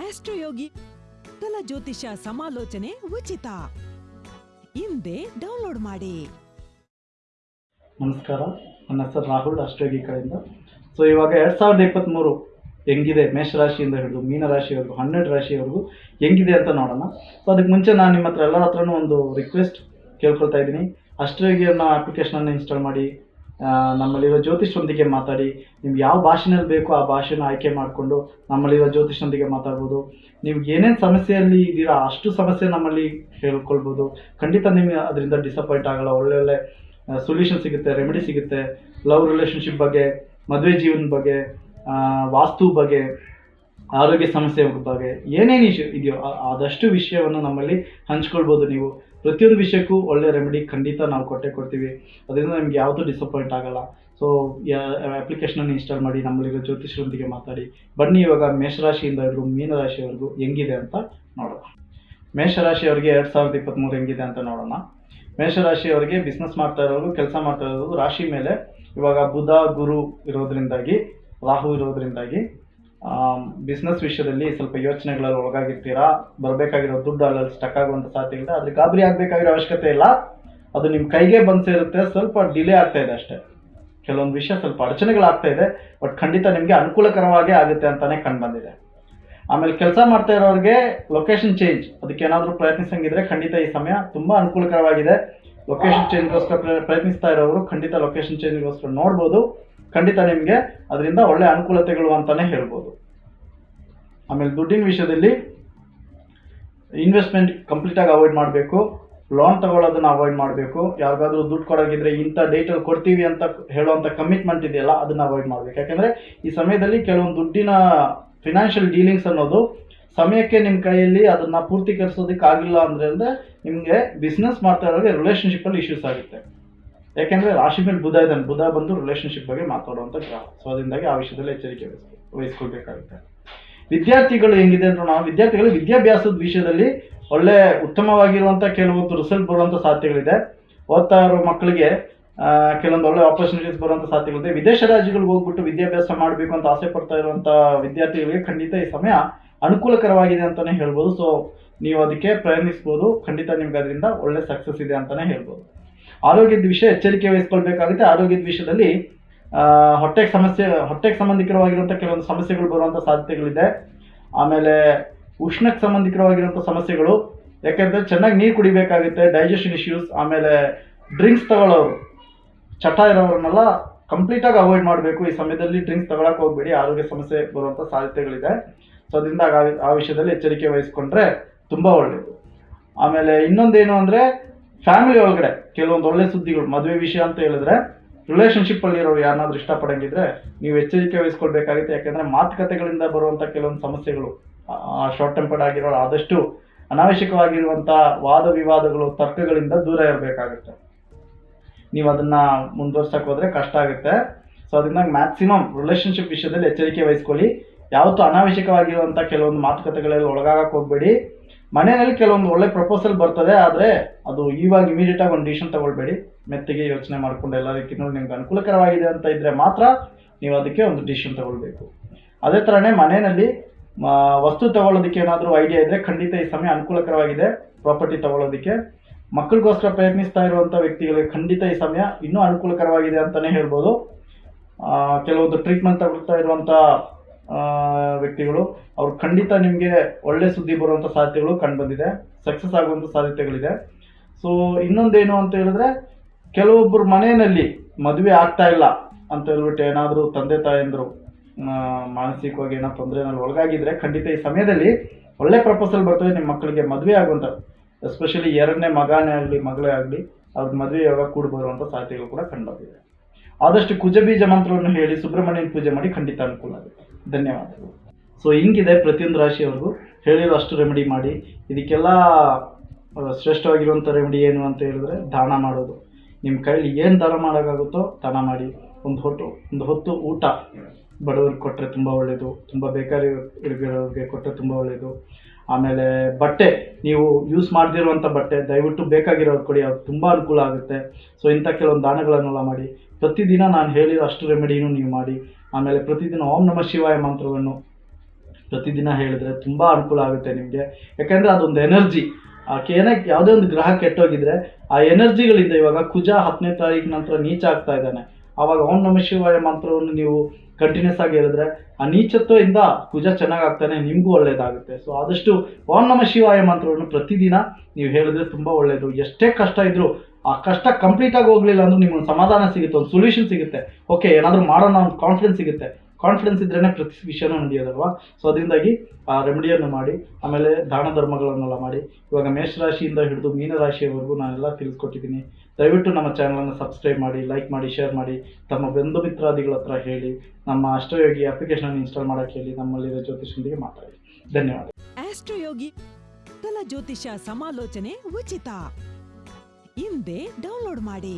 ಆಸ್ಟ್ರೋಯೋಗಿ ತಲ ಜ್ಯೋತಿಷ ಸಮಾಲೋಚನೆ ಉಚಿತ. ಹಿಂದೆ ಡೌನ್ಲೋಡ್ ಮಾಡಿ. ನಮಸ್ಕಾರ, ನನ್ನ ಹೆಸರು ರಾಹುಲ್ ಅಷ್ಟೋಗಿ ಕಡೆಯಿಂದ. ಸೊ ಇವಾಗ ಎರಡು ಸಾವಿರದ ಇಪ್ಪತ್ತ್ಮೂರು ಹೆಂಗಿದೆ ಮೇಷರಾಶಿಯಿಂದ ಹಿಡಿದು ಮೀನರಾಶಿವರೆಗೂ, ಹನ್ನೆರಡು ರಾಶಿಯವರೆಗೂ ಹೆಂಗಿದೆ ಅಂತ ನೋಡೋಣ. ಸೊ ಅದಕ್ಕೆ ಮುಂಚೆ ನಾನು ನಿಮ್ಮ ಹತ್ರ ಎಲ್ಲರ ಹತ್ರನೂ ಒಂದು ರಿಕ್ವೆಸ್ಟ್ ಕೇಳ್ಕೊಳ್ತಾ ಇದ್ದೀನಿ. ಅಷ್ಟೋಗಿ ಅನ್ನೋ ಅಪ್ಲಿಕೇಶನನ್ನು ಇನ್ಸ್ಟಾಲ್ ಮಾಡಿ. ನಮ್ಮಲ್ಲಿರೋ ಜ್ಯೋತಿಷರೊಂದಿಗೆ ಮಾತಾಡಿ ನಿಮ್ಗೆ ಯಾವ ಭಾಷೆನಲ್ಲಿ ಬೇಕೋ ಆ ಭಾಷೆನ ಆಯ್ಕೆ ಮಾಡಿಕೊಂಡು ನಮ್ಮಲ್ಲಿರೋ ಜ್ಯೋತಿಷರೊಂದಿಗೆ ಮಾತಾಡ್ಬೋದು. ನೀವು ಏನೇನು ಸಮಸ್ಯೆಯಲ್ಲಿ ಇದ್ದೀರಾ ಅಷ್ಟು ಸಮಸ್ಯೆ ನಮ್ಮಲ್ಲಿ ಹೇಳ್ಕೊಳ್ಬೋದು. ಖಂಡಿತ ನಿಮಗೆ ಅದರಿಂದ ಡಿಸಪಾಯಿಂಟ್ ಆಗಲ್ಲ. ಒಳ್ಳೊಳ್ಳೆ ಒಳ್ಳೆ ಸೊಲ್ಯೂಷನ್ ಸಿಗುತ್ತೆ ರೆಮಿಡಿ ಸಿಗುತ್ತೆ. ಲವ್ ರಿಲೇಷನ್ಶಿಪ್ ಬಗ್ಗೆ, ಮದುವೆ ಜೀವನ ಬಗ್ಗೆ ವಾಸ್ತು ಬಗ್ಗೆ, ಆರೋಗ್ಯ ಸಮಸ್ಯೆ ಬಗ್ಗೆ ಏನೇನು ಇಶ್ಯೂ ಇದೆಯೋ ಆದಷ್ಟು ವಿಷಯವನ್ನು ನಮ್ಮಲ್ಲಿ ಹಂಚ್ಕೊಳ್ಬೋದು ನೀವು. ಪ್ರತಿಯೊಂದು ವಿಷಯಕ್ಕೂ ಒಳ್ಳೆ ರೆಮಿಡಿ ಖಂಡಿತ ನಾವು ಕೊಟ್ಟೆ ಕೊಡ್ತೀವಿ. ಅದರಿಂದ ನಿಮ್ಗೆ ಯಾವುದು ಡಿಸಪಾಯಿಂಟ್ ಆಗಲ್ಲ. ಸೊ ಅಪ್ಲಿಕೇಶನನ್ನು ಇನ್ಸ್ಟಾಲ್ ಮಾಡಿ, ನಮ್ಮಲ್ಲಿರೋ ಜ್ಯೋತಿಷರೊಂದಿಗೆ ಮಾತಾಡಿ. ಬನ್ನಿ ಇವಾಗ ಮೇಷರಾಶಿಯಿಂದ ಹಿಡಿದು ಮೀನರಾಶಿಯವರೆಗೂ ಹೆಂಗಿದೆ ಅಂತ ನೋಡೋಣ. ಮೇಷರಾಶಿಯವರಿಗೆ ಎರಡು ಸಾವಿರದ ಇಪ್ಪತ್ತ್ಮೂರು ಹೆಂಗಿದೆ ಅಂತ ನೋಡೋಣ. ಮೇಷರಾಶಿಯವರಿಗೆ ಬಿಸ್ನೆಸ್ ಮಾಡ್ತಾ ಇರೋರು ಕೆಲಸ ಮಾಡ್ತಾ ಇರೋರು ರಾಶಿ ಮೇಲೆ ಇವಾಗ ಬುಧ, ಗುರು ಇರೋದ್ರಿಂದಾಗಿ, ರಾಹು ಇರೋದ್ರಿಂದಾಗಿ ಬಿಸ್ನೆಸ್ ವಿಷಯದಲ್ಲಿ ಸ್ವಲ್ಪ ಯೋಚನೆಗಳಲ್ಲಿ ಒಳಗಾಗಿರ್ತೀರಾ? ಬರಬೇಕಾಗಿರೋ ದುಡ್ಡು ಅಲ್ಲಲ್ಲಿ ಸ್ಟಕ್ ಆಗುವಂಥ ಸಾಧ್ಯ ಇದೆ ಆದರೆ ಗಾಬರಿ ಆಗಬೇಕಾಗಿರೋ ಅವಶ್ಯಕತೆ ಇಲ್ಲ. ಅದು ನಿಮ್ಮ ಕೈಗೆ ಬಂದು ಸೇರುತ್ತೆ. ಸ್ವಲ್ಪ ಡಿಲೇ ಆಗ್ತಾ ಇದೆ ಅಷ್ಟೇ. ಕೆಲವೊಂದು ವಿಷಯ ಸ್ವಲ್ಪ ಅಡಚಣೆಗಳಾಗ್ತಾ ಇದೆ. ಬಟ್ ಖಂಡಿತ ನಿಮಗೆ ಅನುಕೂಲಕರವಾಗೇ ಆಗುತ್ತೆ ಅಂತಾನೆ ಕಂಡು ಬಂದಿದೆ. ಆಮೇಲೆ ಕೆಲಸ ಮಾಡ್ತಾ ಇರೋರಿಗೆ ಲೊಕೇಶನ್ ಚೇಂಜ್ ಅದಕ್ಕೆ ಏನಾದರೂ ಪ್ರಯತ್ನಿಸಂಗಿದ್ರೆ ಖಂಡಿತ ಈ ಸಮಯ ತುಂಬ ಅನುಕೂಲಕರವಾಗಿದೆ. ಲೊಕೇಶನ್ ಚೇಂಜ್ಗೋಸ್ಕರ ಪ್ರ- ಪ್ರಯತ್ನಿಸ್ತಾ ಇರೋರು ಖಂಡಿತ ಲೊಕೇಶನ್ ಚೇಂಜ್ಗೋಸ್ಕರ ನೋಡ್ಬೋದು. ಖಂಡಿತ ನಿಮಗೆ ಅದರಿಂದ ಒಳ್ಳೆ ಅನುಕೂಲತೆಗಳು ಅಂತಾನೆ ಹೇಳ್ಬೋದು. ಆಮೇಲೆ ದುಡ್ಡಿನ ವಿಷಯದಲ್ಲಿ ಇನ್ವೆಸ್ಟ್ಮೆಂಟ್ ಕಂಪ್ಲೀಟಾಗಿ ಅವಾಯ್ಡ್ ಮಾಡಬೇಕು. ಲೋನ್ ತಗೊಳ್ಳೋದನ್ನ ಅವಾಯ್ಡ್ ಮಾಡಬೇಕು. ಯಾರಿಗಾದ್ರೂ ದುಡ್ಡು ಕೊಡೋಗಿದ್ರೆ ಇಂಥ ಡೇಟಲ್ಲಿ ಕೊಡ್ತೀವಿ ಅಂತ ಹೇಳುವಂಥ ಕಮಿಟ್ಮೆಂಟ್ ಇದೆಯಲ್ಲ, ಅದನ್ನ ಅವಾಯ್ಡ್ ಮಾಡಬೇಕು. ಯಾಕೆಂದರೆ ಈ ಸಮಯದಲ್ಲಿ ಕೆಲವೊಂದು ದುಡ್ಡಿನ ಫಿನಾನ್ಷಿಯಲ್ ಡೀಲಿಂಗ್ಸ್ ಅನ್ನೋದು ಸಮಯಕ್ಕೆ ನಿಮ್ಮ ಕೈಯಲ್ಲಿ ಅದನ್ನ ಪೂರ್ತೀಕರಿಸೋದಕ್ಕೆ ಆಗಿಲ್ಲ ಅಂದ್ರೆ ಅಂದರೆ ನಿಮಗೆ ಬಿಸ್ನೆಸ್ ಮಾಡ್ತಾ ಇರೋರಿಗೆ ರಿಲೇಷನ್ಶಿಪ್ಪಲ್ಲಿ ಇಶ್ಯೂಸ್ ಆಗುತ್ತೆ. ಯಾಕೆಂದ್ರೆ ರಾಶಿ ಮೇಲೆ ಬುಧ ಇದ್ದಾನೆ, ಬುಧ ಬಂದು ರಿಲೇಶನ್ಶಿಪ್ ಬಗ್ಗೆ ಮಾತಾಡುವಂಥ ಗ್ರಹ. ಸೊ ಅದರಿಂದಾಗಿ ಆ ವಿಷಯದಲ್ಲಿ ಎಚ್ಚರಿಕೆ ವಹಿಸ್- ವಹಿಸ್ಕೊಳ್ಬೇಕಾಗುತ್ತೆ. ವಿದ್ಯಾರ್ಥಿಗಳು ಹೆಂಗಿದೆ ಅಂದ್ರೆ ನಾವು, ವಿದ್ಯಾರ್ಥಿಗಳು ವಿದ್ಯಾಭ್ಯಾಸದ ವಿಷಯದಲ್ಲಿ ಒಳ್ಳೆ ಉತ್ತಮವಾಗಿರುವಂಥ ಕೆಲವೊಂದು ರಿಸಲ್ಟ್ ಬರುವಂಥ ಸಾಧ್ಯತೆಗಳಿದೆ ಓದ್ತಾ ಇರೋ ಮಕ್ಕಳಿಗೆ ಕೆಲವೊಂದು ಒಳ್ಳೆ ಆಪರ್ಚುನಿಟೀಸ್ ಬರುವಂಥ ಸಾಧ್ಯತೆಗಳಿದೆ ವಿದೇಶ ರಾಜ್ಯಗಳಿಗೆ ಹೋಗ್ಬಿಟ್ಟು ವಿದ್ಯಾಭ್ಯಾಸ ಮಾಡಬೇಕು ಅಂತ ಆಸೆ ಪಡ್ತಾ ಇರುವಂಥ ವಿದ್ಯಾರ್ಥಿಗಳಿಗೆ ಖಂಡಿತ ಈ ಸಮಯ ಅನುಕೂಲಕರವಾಗಿದೆ ಅಂತಲೇ ಹೇಳ್ಬೋದು. ಸೊ ನೀವು ಅದಕ್ಕೆ ಪ್ರಯತ್ನಿಸ್ಬೋದು. ಖಂಡಿತ ನಿಮ್ಗೆ ಅದರಿಂದ ಒಳ್ಳೆ ಸಕ್ಸಸ್ ಇದೆ ಅಂತಲೇ ಹೇಳ್ಬೋದು. ಆರೋಗ್ಯದ ವಿಷಯ ಎಚ್ಚರಿಕೆ ವಹಿಸ್ಕೊಳ್ಬೇಕಾಗುತ್ತೆ. ಆರೋಗ್ಯದ ವಿಷಯದಲ್ಲಿ ಹೊಟ್ಟೆಗೆ ಸಮಸ್ಯೆ, ಹೊಟ್ಟೆಗೆ ಸಂಬಂಧಿಕರವಾಗಿರುವಂಥ ಕೆಲವೊಂದು ಸಮಸ್ಯೆಗಳು ಬರುವಂಥ ಸಾಧ್ಯತೆಗಳಿದೆ. ಆಮೇಲೆ ಉಷ್ಣಕ್ಕೆ ಸಂಬಂಧಿಕರವಾಗಿರುವಂಥ ಸಮಸ್ಯೆಗಳು, ಯಾಕೆಂದರೆ ಚೆನ್ನಾಗಿ ನೀರು ಕುಡಿಬೇಕಾಗುತ್ತೆ ಡೈಜೆಷನ್ ಇಶ್ಯೂಸ್ ಆಮೇಲೆ ಡ್ರಿಂಕ್ಸ್ ತಗೊಳ್ಳೋರು, ಚಟ ಇರೋರನ್ನೆಲ್ಲ ಕಂಪ್ಲೀಟಾಗಿ ಅವಾಯ್ಡ್ ಮಾಡಬೇಕು. ಈ ಸಮಯದಲ್ಲಿ ಡ್ರಿಂಕ್ಸ್ ತಗೊಳಕ್ಕೆ ಹೋಗ್ಬೇಡಿ, ಆರೋಗ್ಯ ಸಮಸ್ಯೆ ಬರುವಂಥ ಸಾಧ್ಯತೆಗಳಿದೆ. ಸೊ ಅದರಿಂದ ಆ ವಿಷಯದಲ್ಲಿ ಎಚ್ಚರಿಕೆ ವಹಿಸ್ಕೊಂಡ್ರೆ ತುಂಬ ಒಳ್ಳೆಯದು ಆಮೇಲೆ ಇನ್ನೊಂದೇನು ಅಂದರೆ ಫ್ಯಾಮಿಲಿ ಒಳಗಡೆ ಕೆಲವೊಂದು ಒಳ್ಳೆ ಸುದ್ದಿಗಳು, ಮದುವೆ ವಿಷಯ ಅಂತ ಹೇಳಿದ್ರೆ ರಿಲೇಷನ್ಶಿಪ್ ಅಲ್ಲಿ ಇರೋರು ಯಾರನ್ನಾದ್ರೂ ಇಷ್ಟಪಡಂಗಿದ್ರೆ, ನೀವು ಎಚ್ಚರಿಕೆ ವಹಿಸ್ಕೊಳ್ಬೇಕಾಗುತ್ತೆ. ಯಾಕಂದ್ರೆ ಮಾತುಕತೆಗಳಿಂದ ಬರುವಂತ ಕೆಲವೊಂದು ಸಮಸ್ಯೆಗಳು ಶಾರ್ಟ್ ಟೆಂಪರ್ಡ್ ಆಗಿರೋ ಆದಷ್ಟು ಅನಾವಶ್ಯಕವಾಗಿರುವಂತ ವಾದ ವಿವಾದಗಳು, ತರ್ಕಗಳಿಂದ ದೂರ ಇರಬೇಕಾಗುತ್ತೆ. ನೀವು ಅದನ್ನ ಮುಂದುವರ್ಸಕ್ ಹೋದ್ರೆ ಕಷ್ಟ ಆಗುತ್ತೆ. ಸೊ ಅದರಿಂದ ಮ್ಯಾಕ್ಸಿಮಮ್ ರಿಲೇಶನ್ಶಿಪ್ ವಿಷಯದಲ್ಲಿ ಎಚ್ಚರಿಕೆ ವಹಿಸ್ಕೊಳ್ಳಿ. ಯಾವತ್ತೂ ಅನಾವಶ್ಯಕವಾಗಿರುವಂಥ ಕೆಲವೊಂದು ಮಾತುಕತೆಗಳಲ್ಲಿ ಒಳಗಾಗಕ್ಕೆ ಹೋಗಬೇಡಿ. ಮನೆಯಲ್ಲಿ ಕೆಲವೊಂದು ಒಳ್ಳೆ ಪ್ರಪೋಸಲ್ ಬರ್ತದೆ, ಆದರೆ ಅದು ಇವಾಗ ಇಮಿಡಿಯೇಟ್ ಆಗಿ ಒಂದು ಡಿಸಿಷನ್ ತಗೊಳ್ಬೇಡಿ. ಮೆತ್ತಿಗೆ ಯೋಚನೆ ಮಾಡ್ಕೊಂಡು ಎಲ್ಲ ರೀತಿಯೂ ನಿಮ್ಗೆ ಅನುಕೂಲಕರವಾಗಿದೆ ಅಂತ ಇದ್ರೆ ಮಾತ್ರ ನೀವು ಅದಕ್ಕೆ ಒಂದು ಡಿಸಿಷನ್ ತಗೊಳ್ಬೇಕು. ಅದೇ ಥರನೇ ಮನೆಯಲ್ಲಿ ವಸ್ತು ತಗೊಳ್ಳೋದಕ್ಕೆ ಏನಾದರೂ ಐಡಿಯಾ ಇದ್ರೆ ಖಂಡಿತ ಈ ಸಮಯ ಅನುಕೂಲಕರವಾಗಿದೆ ಪ್ರಾಪರ್ಟಿ ತಗೊಳ್ಳೋದಕ್ಕೆ. ಮಕ್ಕಳಿಗೋಸ್ಕರ ಪ್ರಯತ್ನಿಸ್ತಾ ಇರುವಂಥ ವ್ಯಕ್ತಿಗಳಿಗೆ ಖಂಡಿತ ಈ ಸಮಯ ಇನ್ನೂ ಅನುಕೂಲಕರವಾಗಿದೆ ಅಂತಲೇ ಹೇಳ್ಬೋದು. ಕೆಲವೊಂದು ಟ್ರೀಟ್ಮೆಂಟ್ ತಗೊಳ್ತಾ ಇರುವಂಥ ವ್ಯಕ್ತಿಗಳು. ಅವ್ರು ಖಂಡಿತ ನಿಮಗೆ ಒಳ್ಳೆ ಸುದ್ದಿ ಬರುವಂಥ ಸಾಧ್ಯತೆಗಳು ಕಂಡುಬಂದಿದೆ. ಸಕ್ಸಸ್ ಆಗುವಂಥ ಸಾಧ್ಯತೆಗಳಿದೆ. ಸೊ ಇನ್ನೊಂದೇನು ಅಂತ ಹೇಳಿದ್ರೆ ಕೆಲವೊಬ್ಬರು ಮನೆಯಲ್ಲಿ ಮದುವೆ ಆಗ್ತಾ ಇಲ್ಲ ಅಂತ ಹೇಳ್ಬಿಟ್ಟು ಏನಾದರೂ ತಂದೆ ತಾಯಂದರು ಮಾನಸಿಕವಾಗಿ ಏನೋ ತೊಂದರೆನಲ್ಲಿ ಒಳಗಾಗಿದ್ರೆ ಖಂಡಿತ ಈ ಸಮಯದಲ್ಲಿ ಒಳ್ಳೆ ಪ್ರಪೋಸಲ್ ಬರ್ತದೆ ನಿಮ್ಮ ಮಕ್ಕಳಿಗೆ ಮದುವೆ ಆಗುವಂಥ ಎಸ್ಪೆಷಲಿ ಎರಡನೇ ಮಗನೇ ಆಗಲಿ, ಮಗಳೇ ಆಗಲಿ ಅವ್ರ ಮದುವೆ ಯಾವಾಗ ಕೂಡ ಬರುವಂಥ ಸಾಧ್ಯತೆಗಳು ಕೂಡ ಕಂಡುಬಂದಿದೆ. ಆದಷ್ಟು ಕುಜಬೀಜ ಮಂತ್ರವನ್ನು ಹೇಳಿ, ಸುಬ್ರಹ್ಮಣ್ಯನ ಪೂಜೆ ಮಾಡಿ ಖಂಡಿತ ಅನುಕೂಲ ಆಗುತ್ತೆ. ಧನ್ಯವಾದಗಳು. ಸೊ ಹಿಂಗಿದೆ ಪ್ರತಿಯೊಂದು ರಾಶಿಯವ್ರಿಗೂ ಹೇಳಿರೋ ಅಷ್ಟು ರೆಮಿಡಿ ಮಾಡಿ. ಇದಕ್ಕೆಲ್ಲ ಶ್ರೇಷ್ಠವಾಗಿರುವಂಥ ರೆಮಿಡಿ ಏನು ಅಂತ ಹೇಳಿದ್ರೆ ದಾನ ಮಾಡೋದು. ನಿಮ್ಮ ಕೈಲಿ ಏನು ದಾನ ಮಾಡೋಕ್ಕಾಗುತ್ತೋ ದಾನ ಮಾಡಿ. ಒಂದು ಹೊತ್ತು ಒಂದು ಹೊತ್ತು ಊಟ ಬಡವ್ರಿಗೆ ಕೊಟ್ಟರೆ ತುಂಬ ಒಳ್ಳೆಯದು ತುಂಬ ಬೇಕಾರಿ ಇರೋರಿಗೆ ಕೊಟ್ಟರೆ ತುಂಬ ಒಳ್ಳೆಯದು ಆಮೇಲೆ ಬಟ್ಟೆ, ನೀವು ಯೂಸ್ ಮಾಡದಿರುವಂಥ ಬಟ್ಟೆ, ದಯವಿಟ್ಟು ಬೇಕಾಗಿರೋದು ಕೊಡಿ, ಅದು ತುಂಬ ಅನುಕೂಲ ಆಗುತ್ತೆ. ಸೊ ಇಂಥ ಕೆಲವೊಂದು ದಾನಗಳನ್ನೆಲ್ಲ ಮಾಡಿ. ಪ್ರತಿದಿನ ನಾನು ಹೇಳಿರೋ ಅಷ್ಟು ರೆಮಿಡಿನೂ ನೀವು ಮಾಡಿ. ಆಮೇಲೆ ಪ್ರತಿದಿನ ಓಂ ನಮ ಶಿವಾಯ ಮಂತ್ರವನ್ನು ಪ್ರತಿದಿನ ಹೇಳಿದ್ರೆ ತುಂಬ ಅನುಕೂಲ ಆಗುತ್ತೆ ನಿಮಗೆ. ಯಾಕೆಂದರೆ ಅದೊಂದು ಎನರ್ಜಿ. ಏನೇ ಯಾವುದೇ ಒಂದು ಗ್ರಹ ಕೆಟ್ಟೋಗಿದ್ರೆ ಆ ಎನರ್ಜಿಗಳಿಂದ ಇವಾಗ ಕುಜ ಹತ್ತನೇ ತಾರೀಕು ನಂತರ ನೀಚ ಆಗ್ತಾ ಇದ್ದಾನೆ. ಆವಾಗ ಓಂ ನಮ ಶಿವಾಯ ಮಂತ್ರವನ್ನು ನೀವು ಕಂಟಿನ್ಯೂಸ್ ಆಗಿ ಹೇಳಿದ್ರೆ ಆ ನೀಚತ್ವದಿಂದ ಕುಜ ಚೆನ್ನಾಗಾಗ್ತಾನೆ, ನಿಮಗೂ ಒಳ್ಳೆಯದಾಗುತ್ತೆ ಸೊ ಆದಷ್ಟು ಓಂ ನಮ ಶಿವಾಯ ಮಂತ್ರವನ್ನು ಪ್ರತಿದಿನ ನೀವು ಹೇಳಿದ್ರೆ ತುಂಬ ಒಳ್ಳೆಯದು ಎಷ್ಟೇ ಕಷ್ಟ ಇದ್ರೂ ಆ ಕಷ್ಟ ಕಂಪ್ಲೀಟ್ ಆಗಿ ಹೋಗ್ಲಿಲ್ಲ ಅಂದ್ರೆ ನಿಮ್ಗೆ ಸಮಾಧಾನ ಸಿಗುತ್ತೆ, ಒಂದು ಸೊಲ್ಯೂಷನ್ ಸಿಗುತ್ತೆ. ಓಕೆ ಏನಾದರೂ ಮಾಡೋಣ ಒಂದು ಕಾನ್ಫಿಡೆನ್ಸ್ ಸಿಗುತ್ತೆ. ಕಾನ್ಫಿಡೆನ್ಸ್ ಇದ್ರೇ ಪ್ರತಿ ವಿಷಯನೂ ನಡೆಯೋದಲ್ವಾ? ಸೊ ಅದರಿಂದಾಗಿ, ಆ ರೆಮಿಡಿಯನ್ನು ಮಾಡಿ, ಆಮೇಲೆ ದಾನ ಧರ್ಮಗಳನ್ನೆಲ್ಲ ಮಾಡಿ. ಇವಾಗ ಮೇಷರಾಶಿಯಿಂದ ಹಿಡಿದು ಮೀನರಾಶಿಯವರೆಗೂ ನಾನೆಲ್ಲ ತಿಳಿಸ್ಕೊಟ್ಟಿದ್ದೀನಿ. ದಯವಿಟ್ಟು ನಮ್ಮ ಚಾನಲನ್ನು ಸಬ್ಸ್ಕ್ರೈಬ್ ಮಾಡಿ ಲೈಕ್ ಮಾಡಿ ಶೇರ್ ಮಾಡಿ, ತಮ್ಮ ಬಂಧು ಮಿತ್ರಾದಿಗಳ ಹತ್ರ ಹೇಳಿ, ನಮ್ಮ ಅಷ್ಟಯೋಗಿ ಅಪ್ಲಿಕೇಶನ್ ಇನ್ಸ್ಟಾಲ್ ಮಾಡೋಕ್ಕೆ ಹೇಳಿ, ನಮ್ಮಲ್ಲಿರೋ ಜ್ಯೋತಿಷನೊಂದಿಗೆ ಮಾತಾಡಿ. ಧನ್ಯವಾದ. ಅಷ್ಟಯೋಗಿ ತಲ ಜ್ಯೋತಿಷ ಸಮಾಲೋಚನೆ ಉಚಿತ ಹಿಂದೆ ಡೌನ್ಲೋಡ್ ಮಾಡಿ.